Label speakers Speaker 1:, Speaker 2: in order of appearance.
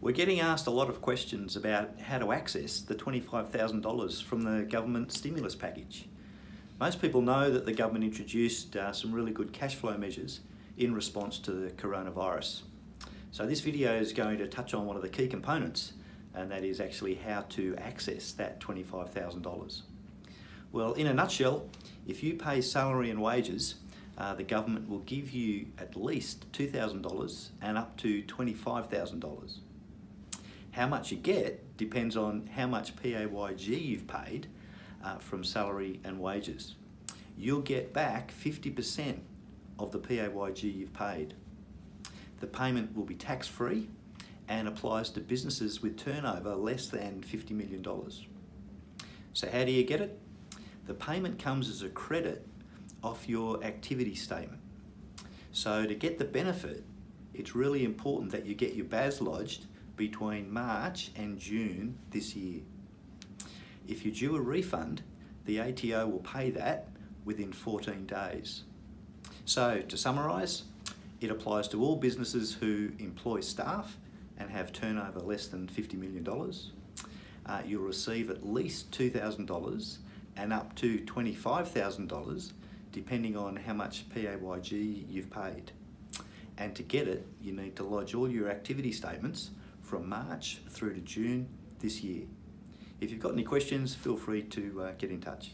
Speaker 1: We're getting asked a lot of questions about how to access the $25,000 from the government stimulus package. Most people know that the government introduced uh, some really good cash flow measures in response to the coronavirus. So this video is going to touch on one of the key components and that is actually how to access that $25,000. Well, in a nutshell, if you pay salary and wages, uh, the government will give you at least $2,000 and up to $25,000. How much you get depends on how much PAYG you've paid uh, from salary and wages. You'll get back 50% of the PAYG you've paid. The payment will be tax-free and applies to businesses with turnover less than $50 million. So how do you get it? The payment comes as a credit off your activity statement. So to get the benefit, it's really important that you get your BAS lodged between March and June this year. If you due a refund, the ATO will pay that within 14 days. So to summarise, it applies to all businesses who employ staff and have turnover less than $50 million. Uh, you'll receive at least $2,000 and up to $25,000 depending on how much PAYG you've paid. And to get it, you need to lodge all your activity statements from March through to June this year. If you've got any questions, feel free to uh, get in touch.